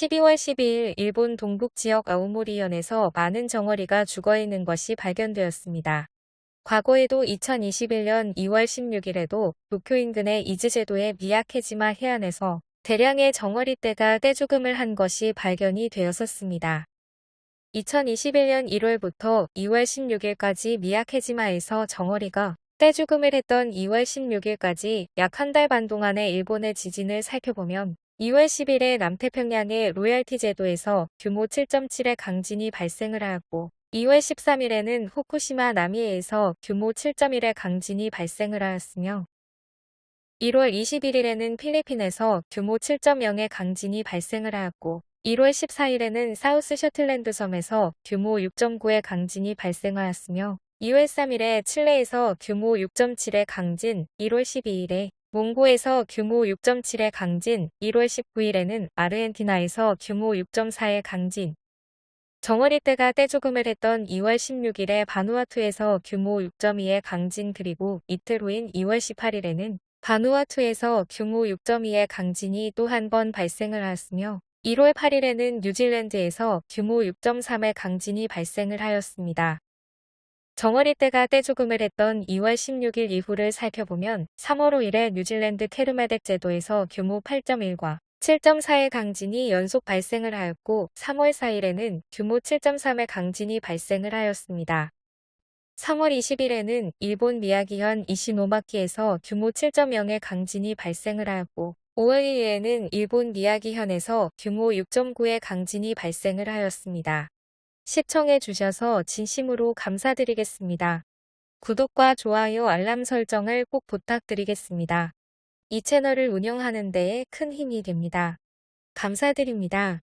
12월 12일 일본 동북 지역 아오모리현에서 많은 정어리가 죽어있는 것이 발견되었습니다. 과거에도 2021년 2월 16일에도 도쿄 인근의 이즈제도의 미야케지마 해안에서 대량의 정어리떼가 떼죽음을 한 것이 발견이 되었었습니다. 2021년 1월부터 2월 16일까지 미야케지마에서 정어리가 떼죽음을 했던 2월 16일까지 약 한 달 반 동안의 일본의 지진을 살펴보면 2월 10일에 남태평양의 로얄티 제도에서 규모 7.7의 강진이 발생을 하였고 2월 13일에는 후쿠시마 나미에에서 규모 7.1의 강진이 발생을 하였으며 1월 21일에는 필리핀에서 규모 7.0의 강진이 발생을 하였고 1월 14일에는 사우스 셔틀랜드 섬에서 규모 6.9의 강진이 발생하였으며 2월 3일에 칠레에서 규모 6.7의 강진, 1월 12일에 몽고에서 규모 6.7의 강진, 1월 19일에는 아르헨티나에서 규모 6.4의 강진, 정어리 떼가 떼죽음을 했던 2월 16일에 바누아투에서 규모 6.2의 강진 그리고 이틀 후인 2월 18일에는 바누아투에서 규모 6.2의 강진이 또 한 번 발생을 하였으며 1월 8일에는 뉴질랜드에서 규모 6.3의 강진이 발생을 하였습니다. 정어리 떼가 떼죽음을 했던 2월 16일 이후를 살펴보면 3월 5일에 뉴질랜드 케르메덱 제도에서 규모 8.1과 7.4의 강진이 연속 발생을 하였고 3월 4일에는 규모 7.3의 강진이 발생을 하였습니다. 3월 20일에는 일본 미야기현 이시노마키에서 규모 7.0의 강진이 발생을 하였고 5월 1일에는 일본 미야기현에서 규모 6.9의 강진이 발생을 하였습니다. 시청해 주셔서 진심으로 감사드리겠습니다. 구독과 좋아요 알람 설정을 꼭 부탁드리겠습니다. 이 채널을 운영하는 데에 큰 힘이 됩니다. 감사드립니다.